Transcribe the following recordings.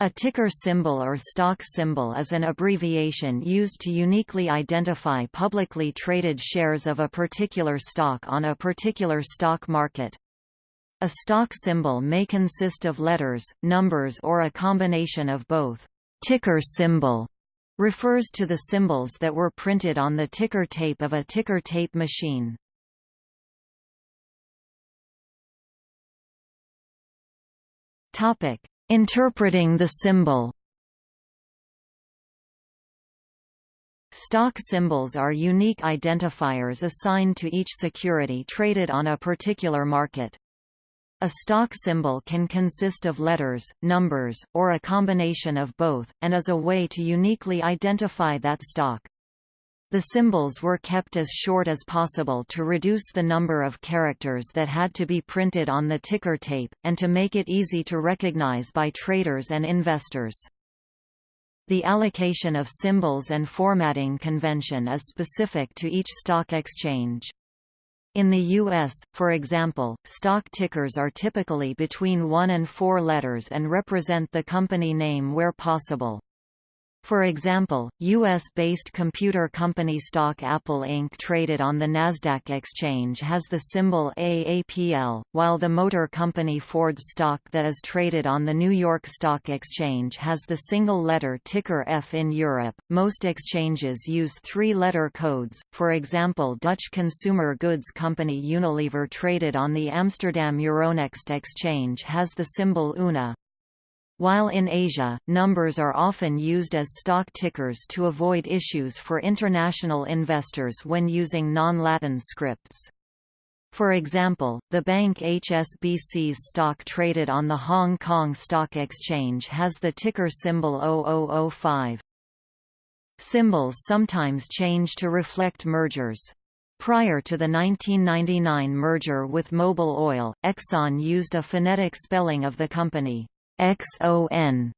A ticker symbol or stock symbol is an abbreviation used to uniquely identify publicly traded shares of a particular stock on a particular stock market. A stock symbol may consist of letters, numbers or a combination of both. Ticker symbol refers to the symbols that were printed on the ticker tape of a ticker tape machine. Topic: Interpreting the symbol Stock symbols are unique identifiers assigned to each security traded on a particular market. A stock symbol can consist of letters, numbers, or a combination of both, and is a way to uniquely identify that stock. The symbols were kept as short as possible to reduce the number of characters that had to be printed on the ticker tape, and to make it easy to recognize by traders and investors. The allocation of symbols and formatting convention is specific to each stock exchange. In the U.S., for example, stock tickers are typically between one and four letters and represent the company name where possible. For example, U.S.-based computer company stock Apple Inc. traded on the Nasdaq exchange has the symbol AAPL, while the motor company Ford stock that is traded on the New York Stock Exchange has the single-letter ticker F in Europe. Most exchanges use three-letter codes. For example, Dutch consumer goods company Unilever traded on the Amsterdam Euronext exchange has the symbol UNA. While in Asia, numbers are often used as stock tickers to avoid issues for international investors when using non-Latin scripts. For example, the bank HSBC's stock traded on the Hong Kong Stock Exchange has the ticker symbol 0005. Symbols sometimes change to reflect mergers. Prior to the 1999 merger with Mobil Oil, Exxon used a phonetic spelling of the company. XON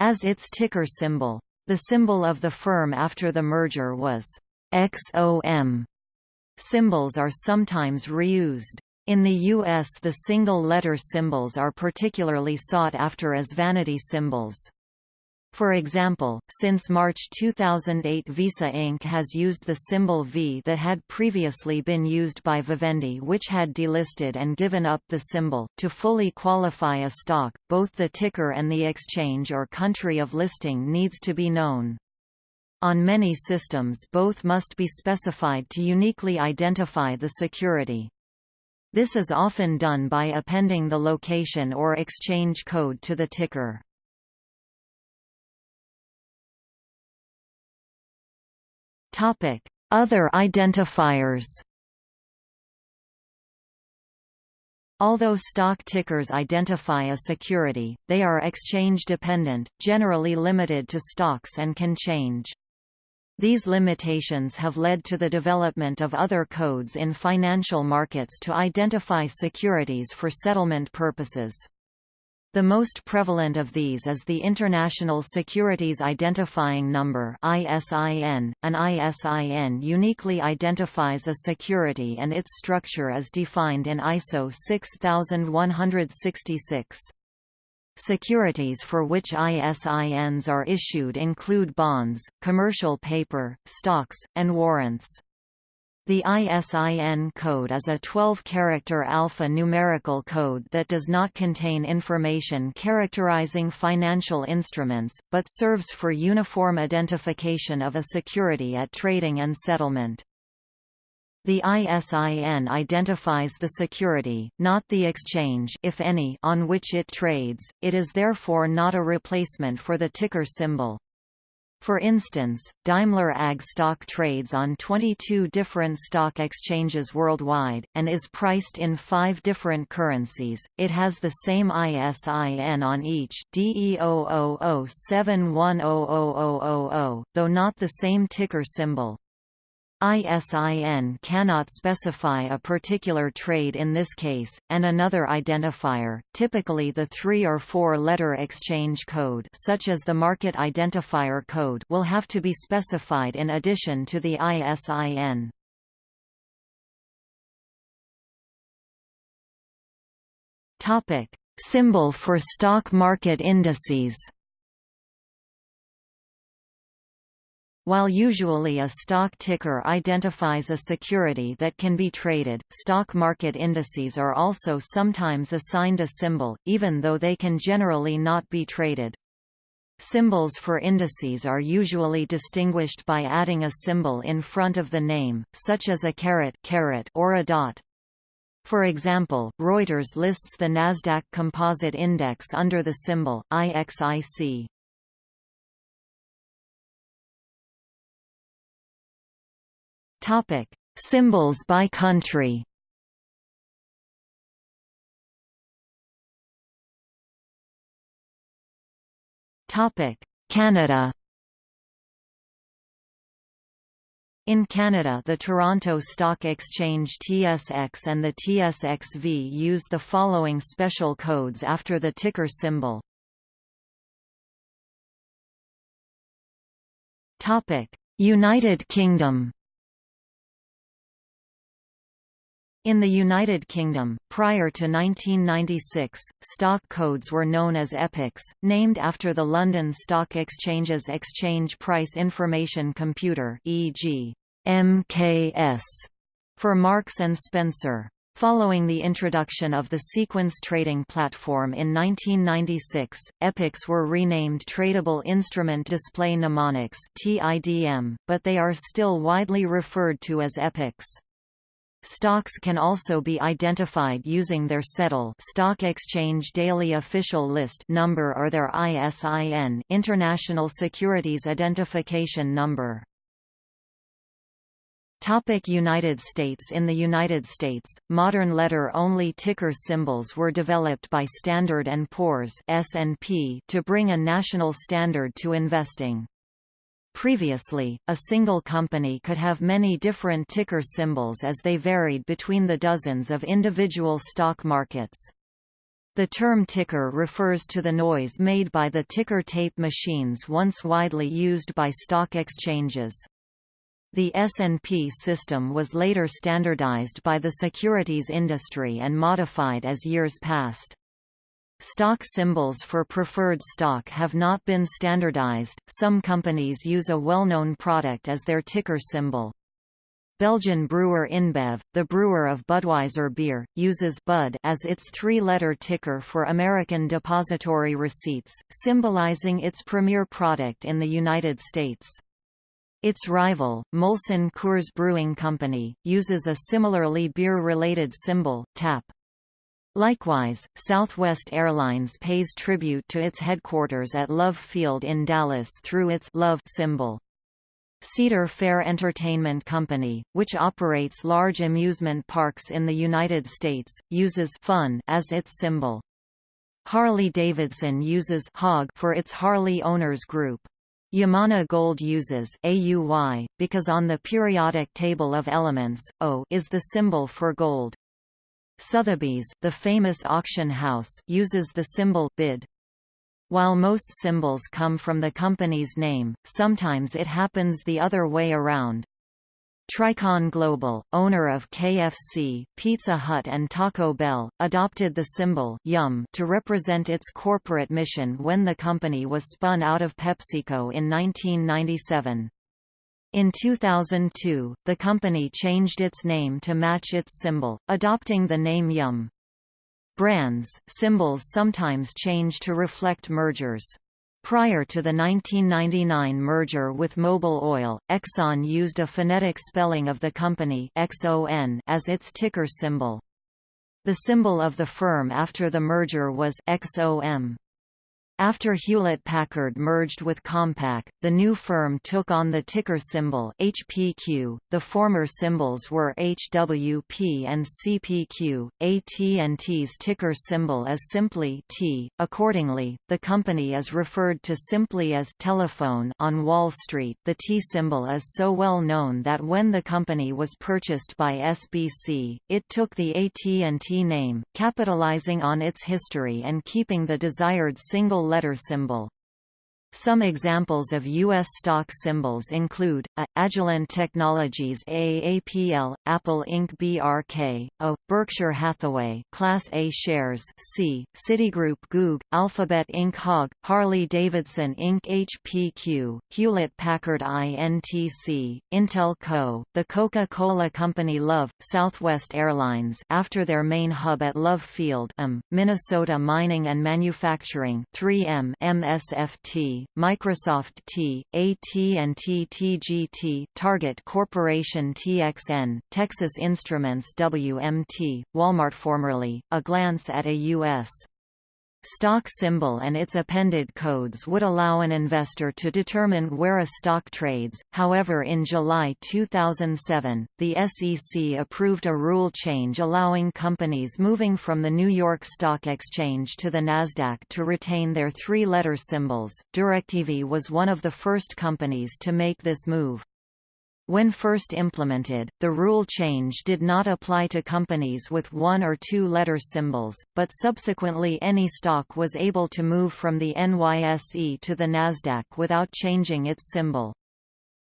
as its ticker symbol. The symbol of the firm after the merger was XOM. Symbols are sometimes reused. In the U.S. the single-letter symbols are particularly sought after as vanity symbols. For example, since March 2008 Visa Inc. has used the symbol V that had previously been used by Vivendi which had delisted and given up the symbol. To fully qualify a stock, both the ticker and the exchange or country of listing needs to be known. On many systems both must be specified to uniquely identify the security. This is often done by appending the location or exchange code to the ticker. Other identifiers. Although stock tickers identify a security, they are exchange-dependent, generally limited to stocks and can change. These limitations have led to the development of other codes in financial markets to identify securities for settlement purposes. The most prevalent of these is the International Securities Identifying Number ISIN. .An ISIN uniquely identifies a security and its structure is defined in ISO 6166. Securities for which ISINs are issued include bonds, commercial paper, stocks, and warrants. The ISIN code is a 12-character alpha-numerical code that does not contain information characterizing financial instruments, but serves for uniform identification of a security at trading and settlement. The ISIN identifies the security, not the exchange if any, on which it trades, it is therefore not a replacement for the ticker symbol. For instance, Daimler AG stock trades on 22 different stock exchanges worldwide, and is priced in five different currencies. It has the same ISIN on each DE0007100000, though not the same ticker symbol. ISIN cannot specify a particular trade in this case, and another identifier, typically the three- or four-letter exchange code such as the market identifier code will have to be specified in addition to the ISIN. Symbol for stock market indices While usually a stock ticker identifies a security that can be traded, stock market indices are also sometimes assigned a symbol, even though they can generally not be traded. Symbols for indices are usually distinguished by adding a symbol in front of the name, such as a caret, or a dot. For example, Reuters lists the Nasdaq Composite Index under the symbol IXIC. Topic: Symbols by country. Topic: Canada. In Canada the Toronto Stock Exchange TSX and the TSXV use the following special codes after the ticker symbol. United Kingdom In the United Kingdom, prior to 1996, stock codes were known as EPICs, named after the London Stock Exchange's Exchange Price Information Computer e.g. MKS for Marks and Spencer. Following the introduction of the sequence trading platform in 1996, EPICs were renamed Tradable Instrument Display Mnemonics but they are still widely referred to as EPICs. Stocks can also be identified using their SEDOL Stock Exchange Daily Official List number or their ISIN International Securities Identification Number. Topic United States In the United States, modern letter-only ticker symbols were developed by Standard & Poor's to bring a national standard to investing. Previously, a single company could have many different ticker symbols as they varied between the dozens of individual stock markets. The term ticker refers to the noise made by the ticker tape machines once widely used by stock exchanges. The S&P system was later standardized by the securities industry and modified as years passed. Stock symbols for preferred stock have not been standardized, some companies use a well-known product as their ticker symbol. Belgian brewer InBev, the brewer of Budweiser beer, uses Bud as its three-letter ticker for American depository receipts, symbolizing its premier product in the United States. Its rival, Molson Coors Brewing Company, uses a similarly beer-related symbol, TAP. Likewise, Southwest Airlines pays tribute to its headquarters at Love Field in Dallas through its Love symbol. Cedar Fair Entertainment Company, which operates large amusement parks in the United States, uses Fun as its symbol. Harley-Davidson uses HOG for its Harley Owners Group. Yamana Gold uses AUY, because on the periodic table of elements, O is the symbol for gold. Sotheby's, the famous auction house, uses the symbol bid. While most symbols come from the company's name, sometimes it happens the other way around. Tricon Global, owner of KFC, Pizza Hut and Taco Bell, adopted the symbol YUM to represent its corporate mission when the company was spun out of PepsiCo in 1997. In 2002, the company changed its name to match its symbol, adopting the name Yum. Brands, symbols sometimes change to reflect mergers. Prior to the 1999 merger with Mobil Oil, Exxon used a phonetic spelling of the company XON as its ticker symbol. The symbol of the firm after the merger was XOM. After Hewlett-Packard merged with Compaq, the new firm took on the ticker symbol HPQ. The former symbols were HWP and CPQ. AT&T's ticker symbol is simply T. Accordingly, the company is referred to simply as telephone on Wall Street. The T symbol is so well known that when the company was purchased by SBC, it took the AT&T name, capitalizing on its history and keeping the desired single letter symbol. Some examples of U.S. stock symbols include, A. Agilent Technologies AAPL, Apple Inc. BRK, O. Berkshire Hathaway Class A shares C. Citigroup Goog, Alphabet Inc. HOG, Harley-Davidson Inc. HPQ, Hewlett-Packard INTC, Intel Co., The Coca-Cola Company Love, Southwest Airlines after their main hub at Love Field um, Minnesota Mining and Manufacturing 3M MSFT, Microsoft T, AT&T TGT, Target Corporation TXN, Texas Instruments WMT, Walmart formerly, a glance at a U.S stock symbol and its appended codes would allow an investor to determine where a stock trades. However, in July 2007, the SEC approved a rule change allowing companies moving from the New York Stock Exchange to the Nasdaq to retain their three-letter symbols. DirecTV was one of the first companies to make this move. When first implemented, the rule change did not apply to companies with one or two letter symbols, but subsequently any stock was able to move from the NYSE to the Nasdaq without changing its symbol.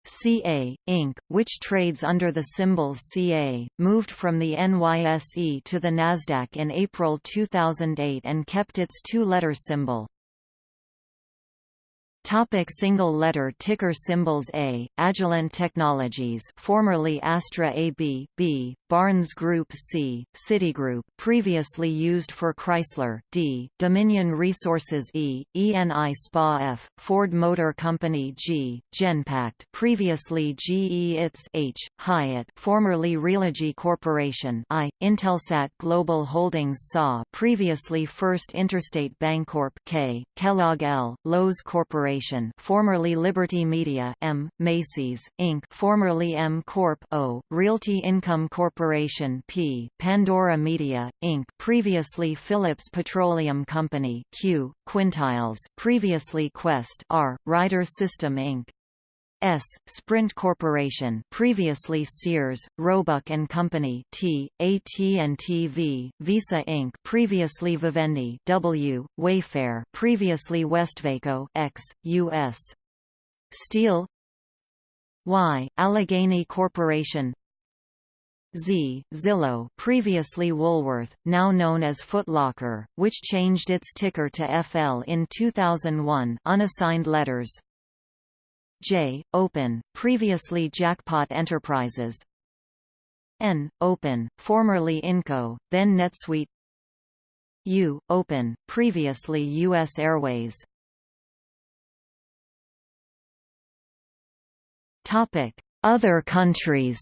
CA, Inc., which trades under the symbol CA, moved from the NYSE to the Nasdaq in April 2008 and kept its two-letter symbol. Topic single letter ticker symbols A, Agilent Technologies formerly Astra AB, B, Barnes Group C, Citigroup previously used for Chrysler D, Dominion Resources E, ENI SPA F, Ford Motor Company G, Genpact previously GE ITS H, Hyatt formerly Realogy Corporation I, Intelsat Global Holdings SA previously First Interstate Bancorp K, Kellogg L, Loews Corporation Corporation formerly Liberty Media M, Macy's, Inc. formerly M Corp O, Realty Income Corporation P, Pandora Media, Inc. previously Phillips Petroleum Company Q, Quintiles previously Quest R, Ryder System Inc. S. Sprint Corporation, previously Sears, Roebuck and Company T, AT&T V, Visa Inc., previously Vivendi W, Wayfair, previously Westvaco X, US. Steel Y, Allegheny Corporation Z, Zillow, previously Woolworth, now known as Foot Locker, which changed its ticker to FL in 2001 unassigned letters, J. Open, previously Jackpot Enterprises N. Open, formerly Inco, then NetSuite U. Open, previously U.S. Airways Other countries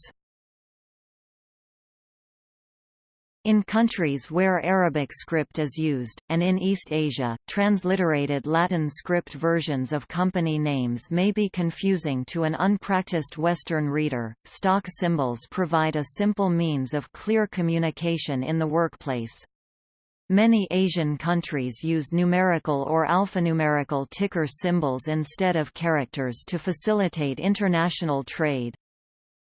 In countries where Arabic script is used, and in East Asia, transliterated Latin script versions of company names may be confusing to an unpracticed Western reader. Stock symbols provide a simple means of clear communication in the workplace. Many Asian countries use numerical or alphanumerical ticker symbols instead of characters to facilitate international trade.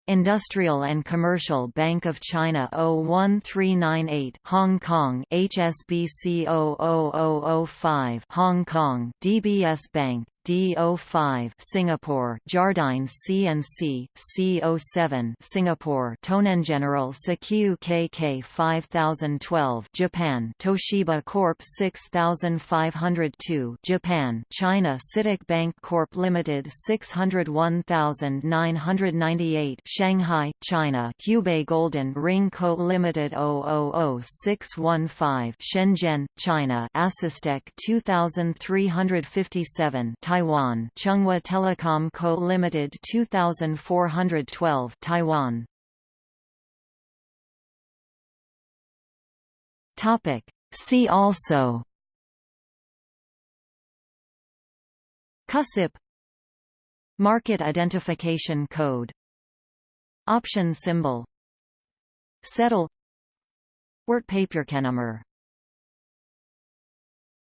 Industrial and Commercial Bank of China 01398 Hong Kong HSBC 00005 Hong Kong DBS Bank D05 Singapore Jardine C&C C07 Singapore Tonengeneral Sekiyu KK 5012 Japan Toshiba Corp 6502 Japan China CITIC Bank Corp Limited 601998 Shanghai China Hubei Golden Ring Co Limited 000615 Shenzhen China Asustek 2357 Taiwan Chunghwa Telecom Co. Limited 2412 Taiwan. Topic. See also CUSIP Market Identification Code Option symbol SEDOL Wertpapierkennnummer